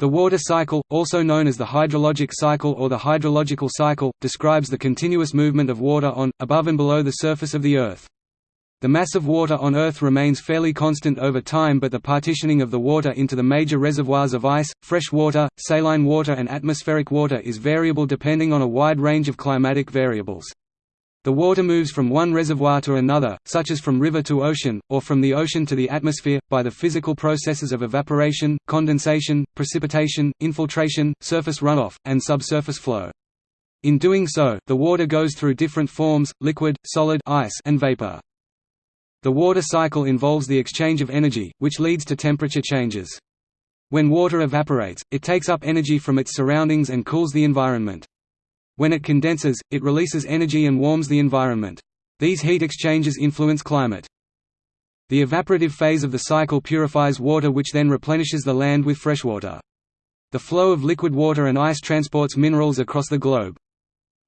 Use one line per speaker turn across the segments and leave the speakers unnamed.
The water cycle, also known as the hydrologic cycle or the hydrological cycle, describes the continuous movement of water on, above and below the surface of the Earth. The mass of water on Earth remains fairly constant over time but the partitioning of the water into the major reservoirs of ice, fresh water, saline water and atmospheric water is variable depending on a wide range of climatic variables. The water moves from one reservoir to another, such as from river to ocean, or from the ocean to the atmosphere, by the physical processes of evaporation, condensation, precipitation, infiltration, surface runoff, and subsurface flow. In doing so, the water goes through different forms, liquid, solid ice, and vapor. The water cycle involves the exchange of energy, which leads to temperature changes. When water evaporates, it takes up energy from its surroundings and cools the environment. When it condenses, it releases energy and warms the environment. These heat exchanges influence climate. The evaporative phase of the cycle purifies water which then replenishes the land with freshwater. The flow of liquid water and ice transports minerals across the globe.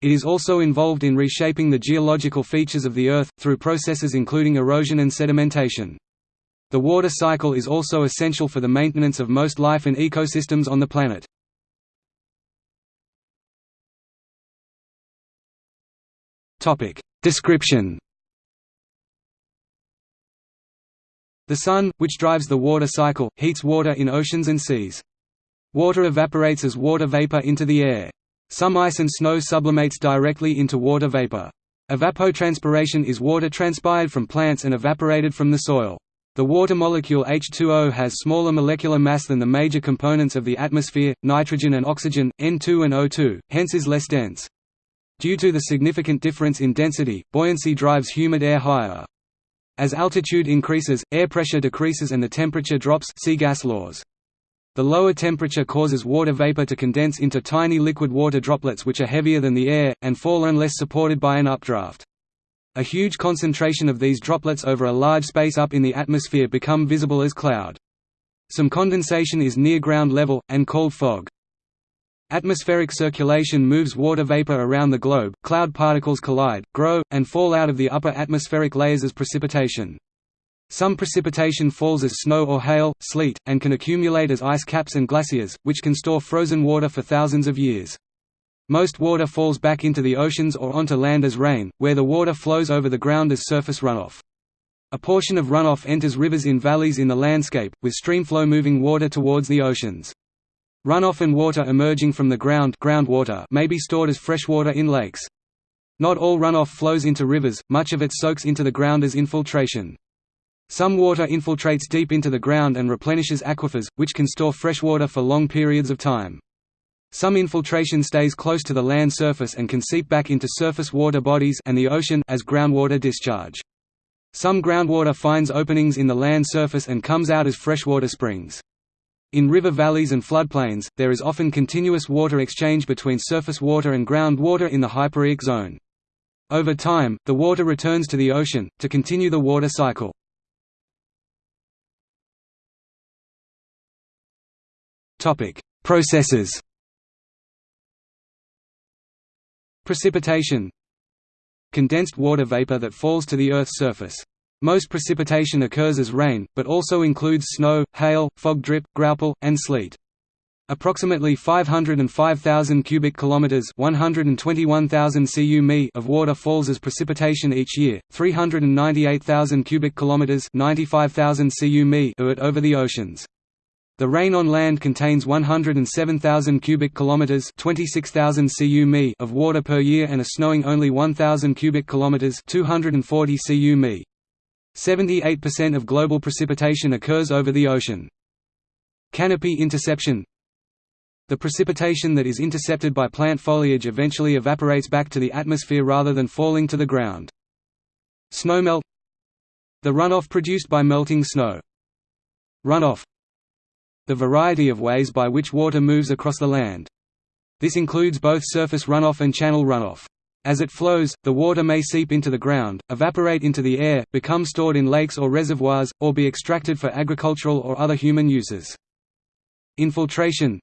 It is also involved in reshaping the geological features of the Earth, through processes including erosion and sedimentation. The water cycle is also essential for the maintenance of most life and ecosystems on the planet. Description The Sun, which drives the water cycle, heats water in oceans and seas. Water evaporates as water vapor into the air. Some ice and snow sublimates directly into water vapor. Evapotranspiration is water transpired from plants and evaporated from the soil. The water molecule H2O has smaller molecular mass than the major components of the atmosphere, nitrogen and oxygen, N2 and O2, hence is less dense. Due to the significant difference in density, buoyancy drives humid air higher. As altitude increases, air pressure decreases and the temperature drops see gas laws. The lower temperature causes water vapor to condense into tiny liquid water droplets which are heavier than the air, and fall unless supported by an updraft. A huge concentration of these droplets over a large space up in the atmosphere become visible as cloud. Some condensation is near ground level, and called fog. Atmospheric circulation moves water vapor around the globe, cloud particles collide, grow, and fall out of the upper atmospheric layers as precipitation. Some precipitation falls as snow or hail, sleet, and can accumulate as ice caps and glaciers, which can store frozen water for thousands of years. Most water falls back into the oceans or onto land as rain, where the water flows over the ground as surface runoff. A portion of runoff enters rivers in valleys in the landscape, with streamflow moving water towards the oceans. Runoff and water emerging from the ground groundwater may be stored as freshwater in lakes. Not all runoff flows into rivers, much of it soaks into the ground as infiltration. Some water infiltrates deep into the ground and replenishes aquifers, which can store freshwater for long periods of time. Some infiltration stays close to the land surface and can seep back into surface water bodies and the ocean as groundwater discharge. Some groundwater finds openings in the land surface and comes out as freshwater springs. In river valleys and floodplains, there is often continuous water exchange between surface water and groundwater in the hyporheic zone. Over time, the water returns to the ocean, to continue the water cycle. Processes Precipitation Condensed water vapor that falls to the Earth's surface most precipitation occurs as rain, but also includes snow, hail, fog drip, graupel, and sleet. Approximately 505,000 cubic kilometers, 121,000 cu of water falls as precipitation each year. 398,000 cubic kilometers, 95,000 cu are it over the oceans. The rain on land contains 107,000 cubic kilometers, 26,000 cu of water per year and a snowing only 1,000 cubic kilometers, 240 cu 78% of global precipitation occurs over the ocean. Canopy interception The precipitation that is intercepted by plant foliage eventually evaporates back to the atmosphere rather than falling to the ground. Snowmelt The runoff produced by melting snow. Runoff The variety of ways by which water moves across the land. This includes both surface runoff and channel runoff. As it flows, the water may seep into the ground, evaporate into the air, become stored in lakes or reservoirs, or be extracted for agricultural or other human uses. Infiltration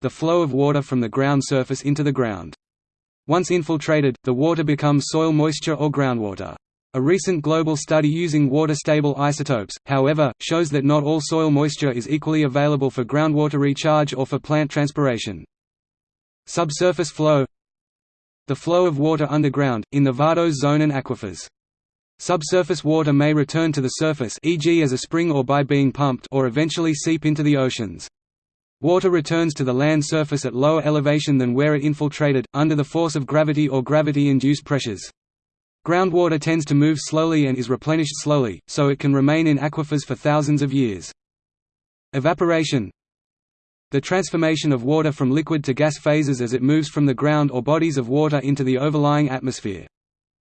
The flow of water from the ground surface into the ground. Once infiltrated, the water becomes soil moisture or groundwater. A recent global study using water-stable isotopes, however, shows that not all soil moisture is equally available for groundwater recharge or for plant transpiration. Subsurface flow The flow of water underground, in the vadose zone and aquifers. Subsurface water may return to the surface e.g. as a spring or by being pumped or eventually seep into the oceans. Water returns to the land surface at lower elevation than where it infiltrated, under the force of gravity or gravity-induced pressures. Groundwater tends to move slowly and is replenished slowly, so it can remain in aquifers for thousands of years. Evaporation The transformation of water from liquid to gas phases as it moves from the ground or bodies of water into the overlying atmosphere.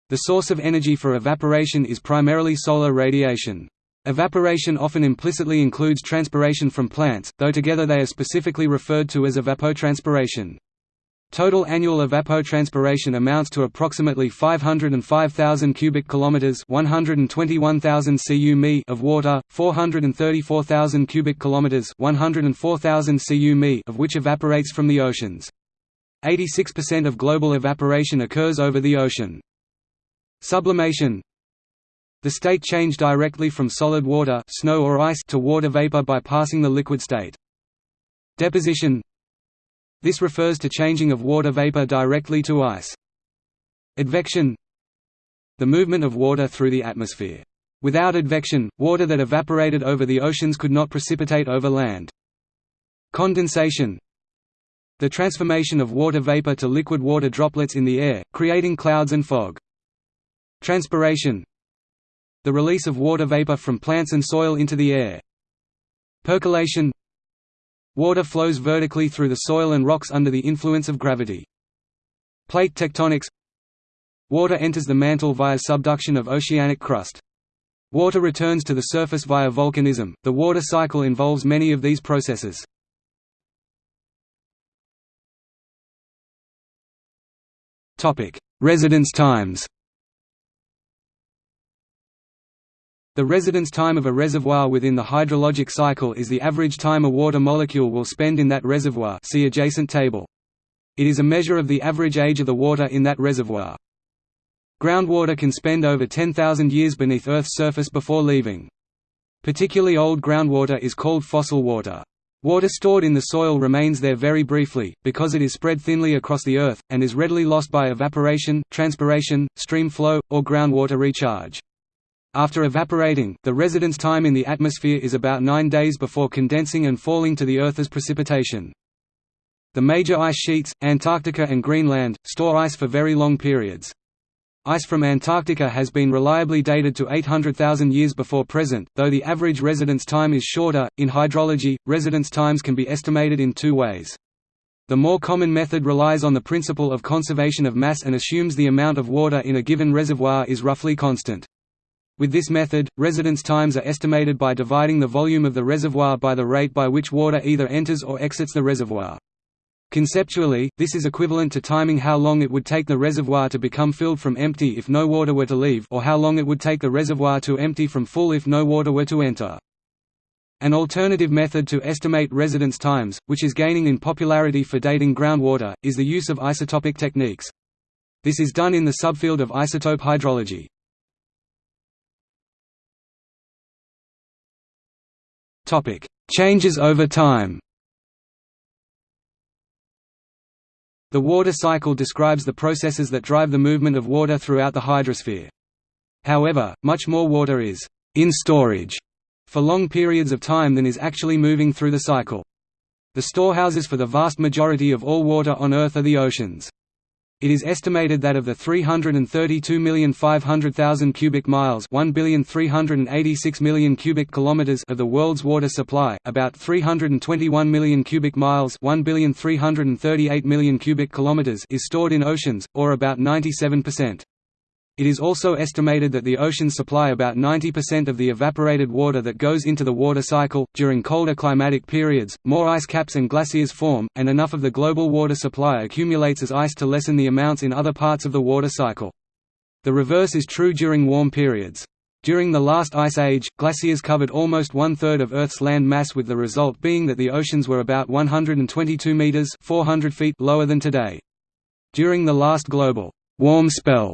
The source of energy for evaporation is primarily solar radiation. Evaporation often implicitly includes transpiration from plants, though together they are specifically referred to as evapotranspiration. Total annual evapotranspiration amounts to approximately 505,000 cubic kilometers, 121,000 cu of water, 434,000 cubic kilometers, 104,000 cu of which evaporates from the oceans. 86% of global evaporation occurs over the ocean. Sublimation The state change directly from solid water snow or ice to water vapor by passing the liquid state. Deposition this refers to changing of water vapor directly to ice. Advection The movement of water through the atmosphere. Without advection, water that evaporated over the oceans could not precipitate over land. Condensation The transformation of water vapor to liquid water droplets in the air, creating clouds and fog. Transpiration The release of water vapor from plants and soil into the air. Percolation Water flows vertically through the soil and rocks under the influence of gravity. Plate tectonics Water enters the mantle via subduction of oceanic crust. Water returns to the surface via volcanism. The water cycle involves many of these processes. Topic: Residence times. The residence time of a reservoir within the hydrologic cycle is the average time a water molecule will spend in that reservoir see adjacent table. It is a measure of the average age of the water in that reservoir. Groundwater can spend over 10,000 years beneath Earth's surface before leaving. Particularly old groundwater is called fossil water. Water stored in the soil remains there very briefly, because it is spread thinly across the Earth, and is readily lost by evaporation, transpiration, stream flow, or groundwater recharge. After evaporating, the residence time in the atmosphere is about nine days before condensing and falling to the Earth as precipitation. The major ice sheets, Antarctica and Greenland, store ice for very long periods. Ice from Antarctica has been reliably dated to 800,000 years before present, though the average residence time is shorter. In hydrology, residence times can be estimated in two ways. The more common method relies on the principle of conservation of mass and assumes the amount of water in a given reservoir is roughly constant. With this method, residence times are estimated by dividing the volume of the reservoir by the rate by which water either enters or exits the reservoir. Conceptually, this is equivalent to timing how long it would take the reservoir to become filled from empty if no water were to leave or how long it would take the reservoir to empty from full if no water were to enter. An alternative method to estimate residence times, which is gaining in popularity for dating groundwater, is the use of isotopic techniques. This is done in the subfield of isotope hydrology. Changes over time. The water cycle describes the processes that drive the movement of water throughout the hydrosphere. However, much more water is in storage for long periods of time than is actually moving through the cycle. The storehouses for the vast majority of all water on Earth are the oceans. It is estimated that of the 332,500,000 cubic miles, 1,386 million cubic kilometers of the world's water supply, about 321 million cubic miles, 1,338 million cubic kilometers is stored in oceans, or about 97%. It is also estimated that the oceans supply about 90% of the evaporated water that goes into the water cycle. During colder climatic periods, more ice caps and glaciers form, and enough of the global water supply accumulates as ice to lessen the amounts in other parts of the water cycle. The reverse is true during warm periods. During the last ice age, glaciers covered almost one-third of Earth's land mass with the result being that the oceans were about 122 meters 400 feet lower than today. During the last global warm spell,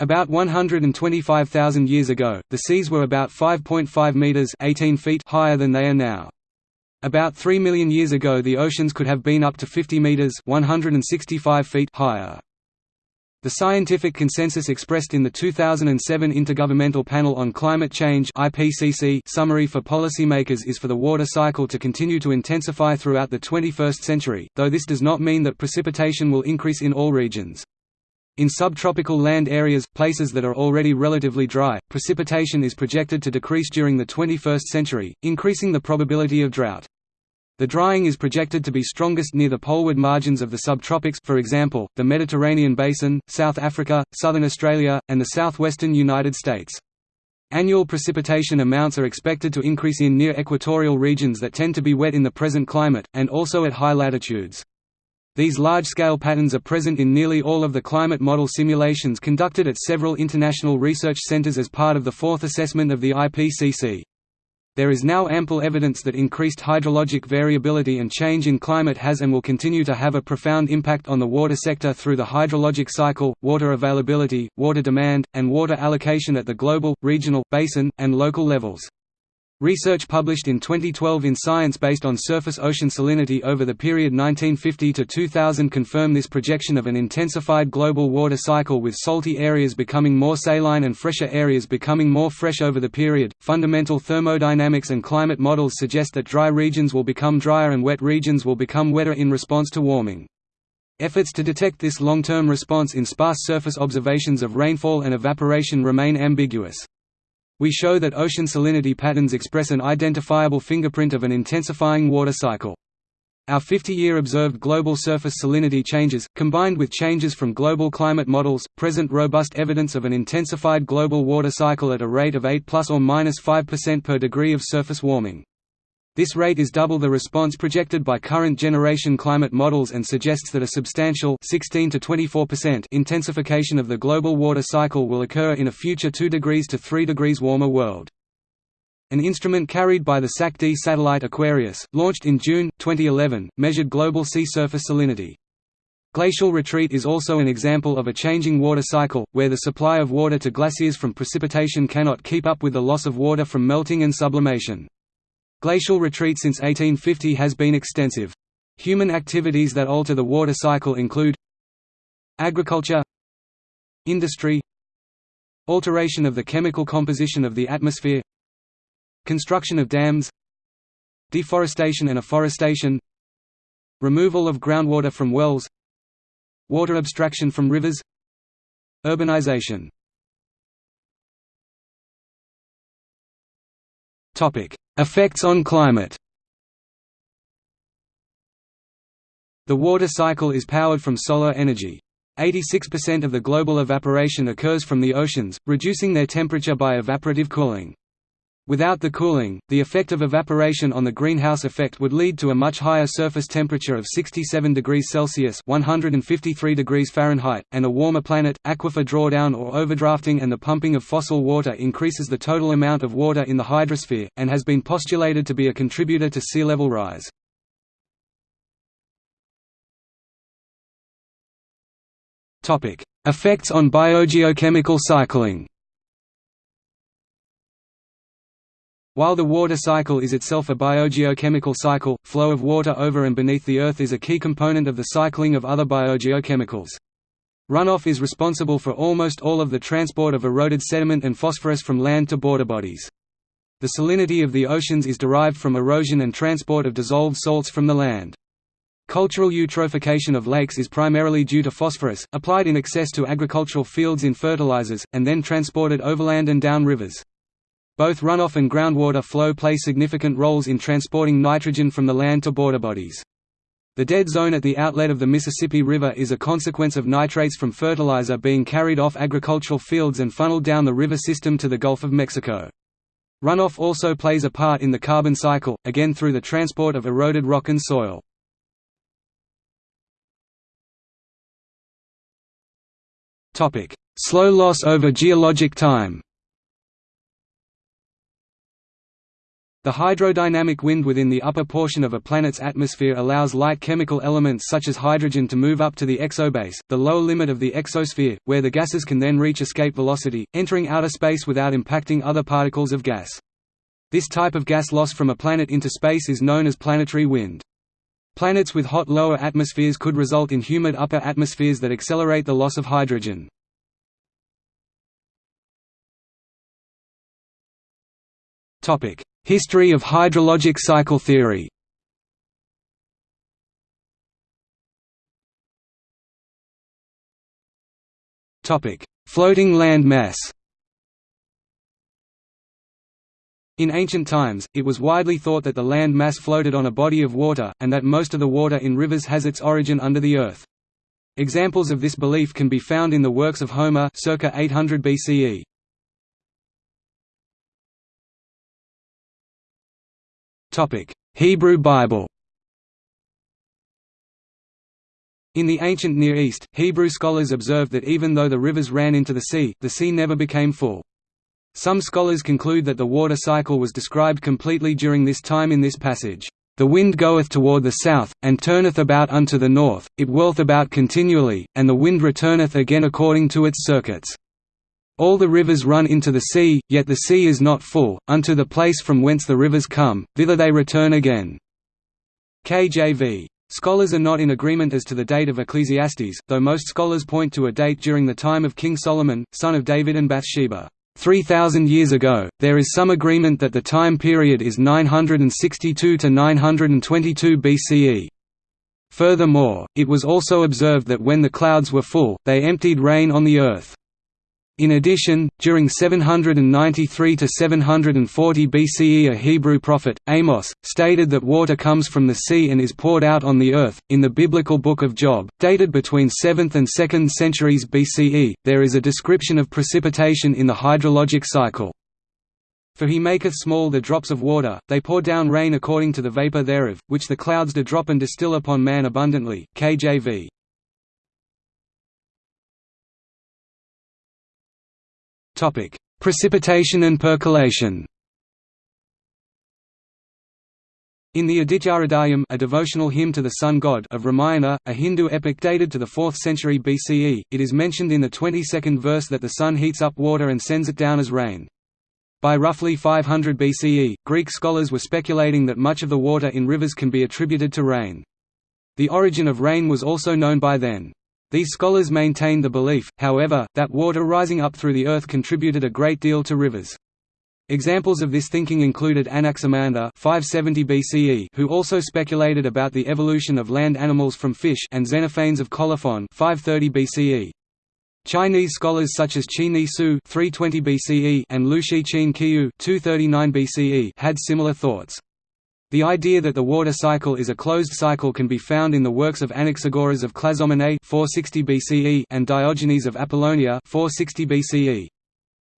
About 125,000 years ago, the seas were about 5.5 meters (18 feet) higher than they are now. About 3 million years ago the oceans could have been up to 50 meters (165 feet) higher. The scientific consensus expressed in the 2007 Intergovernmental Panel on Climate Change (IPCC) summary for policymakers is for the water cycle to continue to intensify throughout the 21st century, though this does not mean that precipitation will increase in all regions. In subtropical land areas, places that are already relatively dry, precipitation is projected to decrease during the 21st century, increasing the probability of drought. The drying is projected to be strongest near the poleward margins of the subtropics for example, the Mediterranean basin, South Africa, southern Australia, and the southwestern United States. Annual precipitation amounts are expected to increase in near equatorial regions that tend to be wet in the present climate, and also at high latitudes. These large-scale patterns are present in nearly all of the climate model simulations conducted at several international research centers as part of the fourth assessment of the IPCC. There is now ample evidence that increased hydrologic variability and change in climate has and will continue to have a profound impact on the water sector through the hydrologic cycle, water availability, water demand, and water allocation at the global, regional, basin, and local levels. Research published in 2012 in Science based on surface ocean salinity over the period 1950 to 2000 confirm this projection of an intensified global water cycle with salty areas becoming more saline and fresher areas becoming more fresh over the period. Fundamental thermodynamics and climate models suggest that dry regions will become drier and wet regions will become wetter in response to warming. Efforts to detect this long-term response in sparse surface observations of rainfall and evaporation remain ambiguous. We show that ocean salinity patterns express an identifiable fingerprint of an intensifying water cycle. Our 50-year observed global surface salinity changes, combined with changes from global climate models, present robust evidence of an intensified global water cycle at a rate of 8 plus or minus 5% per degree of surface warming. This rate is double the response projected by current generation climate models and suggests that a substantial 16 to 24% intensification of the global water cycle will occur in a future 2 degrees to 3 degrees warmer world. An instrument carried by the SAC-D satellite Aquarius, launched in June, 2011, measured global sea surface salinity. Glacial retreat is also an example of a changing water cycle, where the supply of water to glaciers from precipitation cannot keep up with the loss of water from melting and sublimation. Glacial retreat since 1850 has been extensive. Human activities that alter the water cycle include agriculture industry alteration of the chemical composition of the atmosphere construction of dams deforestation and afforestation removal of groundwater from wells water abstraction from rivers urbanization Effects on climate The water cycle is powered from solar energy. 86% of the global evaporation occurs from the oceans, reducing their temperature by evaporative cooling. Without the cooling, the effect of evaporation on the greenhouse effect would lead to a much higher surface temperature of 67 degrees Celsius (153 degrees Fahrenheit) and a warmer planet. Aquifer drawdown or overdrafting and the pumping of fossil water increases the total amount of water in the hydrosphere and has been postulated to be a contributor to sea level rise. Effects on biogeochemical cycling. While the water cycle is itself a biogeochemical cycle, flow of water over and beneath the Earth is a key component of the cycling of other biogeochemicals. Runoff is responsible for almost all of the transport of eroded sediment and phosphorus from land to border bodies. The salinity of the oceans is derived from erosion and transport of dissolved salts from the land. Cultural eutrophication of lakes is primarily due to phosphorus, applied in excess to agricultural fields in fertilizers, and then transported overland and down rivers. Both runoff and groundwater flow play significant roles in transporting nitrogen from the land to border bodies. The dead zone at the outlet of the Mississippi River is a consequence of nitrates from fertilizer being carried off agricultural fields and funneled down the river system to the Gulf of Mexico. Runoff also plays a part in the carbon cycle, again through the transport of eroded rock and soil. Slow loss over geologic time The hydrodynamic wind within the upper portion of a planet's atmosphere allows light chemical elements such as hydrogen to move up to the exobase, the lower limit of the exosphere, where the gases can then reach escape velocity, entering outer space without impacting other particles of gas. This type of gas loss from a planet into space is known as planetary wind. Planets with hot lower atmospheres could result in humid upper atmospheres that accelerate the loss of hydrogen. History of hydrologic cycle theory Floating land mass In ancient times, it was widely thought that the land mass floated on a body of water, and that most of the water in rivers has its origin under the earth. Examples of this belief can be found in the works of Homer circa 800 BCE. Hebrew Bible In the ancient Near East, Hebrew scholars observed that even though the rivers ran into the sea, the sea never became full. Some scholars conclude that the water cycle was described completely during this time in this passage. The wind goeth toward the south, and turneth about unto the north, it whirleth about continually, and the wind returneth again according to its circuits. All the rivers run into the sea, yet the sea is not full, unto the place from whence the rivers come, thither they return again. KJV. Scholars are not in agreement as to the date of Ecclesiastes, though most scholars point to a date during the time of King Solomon, son of David and Bathsheba. 3,000 years ago, there is some agreement that the time period is 962 to 922 BCE. Furthermore, it was also observed that when the clouds were full, they emptied rain on the earth. In addition, during 793 to 740 BCE a Hebrew prophet, Amos, stated that water comes from the sea and is poured out on the earth. In the biblical book of Job, dated between 7th and 2nd centuries BCE, there is a description of precipitation in the hydrologic cycle. For he maketh small the drops of water, they pour down rain according to the vapor thereof, which the clouds do drop and distill upon man abundantly. KJV. Topic: Precipitation and percolation. In the Adityahridayam a devotional hymn to the sun god of Ramayana, a Hindu epic dated to the 4th century BCE, it is mentioned in the 22nd verse that the sun heats up water and sends it down as rain. By roughly 500 BCE, Greek scholars were speculating that much of the water in rivers can be attributed to rain. The origin of rain was also known by then. These scholars maintained the belief, however, that water rising up through the earth contributed a great deal to rivers. Examples of this thinking included Anaximander 570 BCE, who also speculated about the evolution of land animals from fish and Xenophanes of Colophon 530 BCE. Chinese scholars such as Qi Ni Su 320 BCE and Lu Shih Ch'un Ch'iu 239 BCE had similar thoughts. The idea that the water cycle is a closed cycle can be found in the works of Anaxagoras of Clazomenae 460 BCE and Diogenes of Apollonia 460 BCE.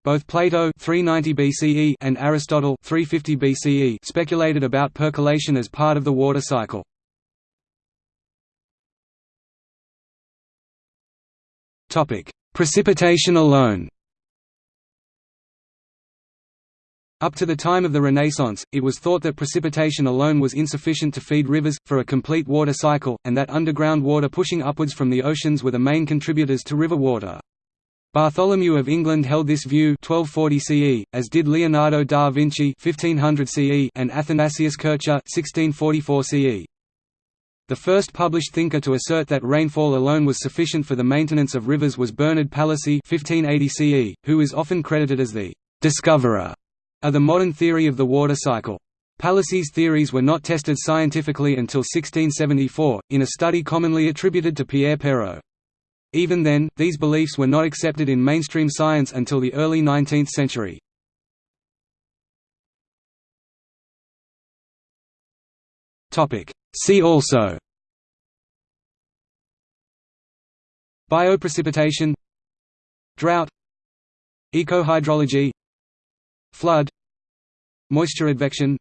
Both Plato 390 BCE and Aristotle 350 BCE speculated about percolation as part of the water cycle. Topic: Precipitation alone. Up to the time of the Renaissance, it was thought that precipitation alone was insufficient to feed rivers, for a complete water cycle, and that underground water pushing upwards from the oceans were the main contributors to river water. Bartholomew of England held this view 1240 CE, as did Leonardo da Vinci 1500 CE and Athanasius Kircher 1644 CE. The first published thinker to assert that rainfall alone was sufficient for the maintenance of rivers was Bernard Palissy 1580 CE, who is often credited as the discoverer are the modern theory of the water cycle. Palissy's theories were not tested scientifically until 1674, in a study commonly attributed to Pierre Perrault. Even then, these beliefs were not accepted in mainstream science until the early 19th century. See also Bioprecipitation Drought Ecohydrology Flood Moisture advection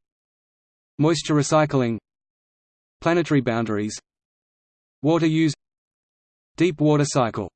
Moisture recycling Planetary boundaries Water use Deep water cycle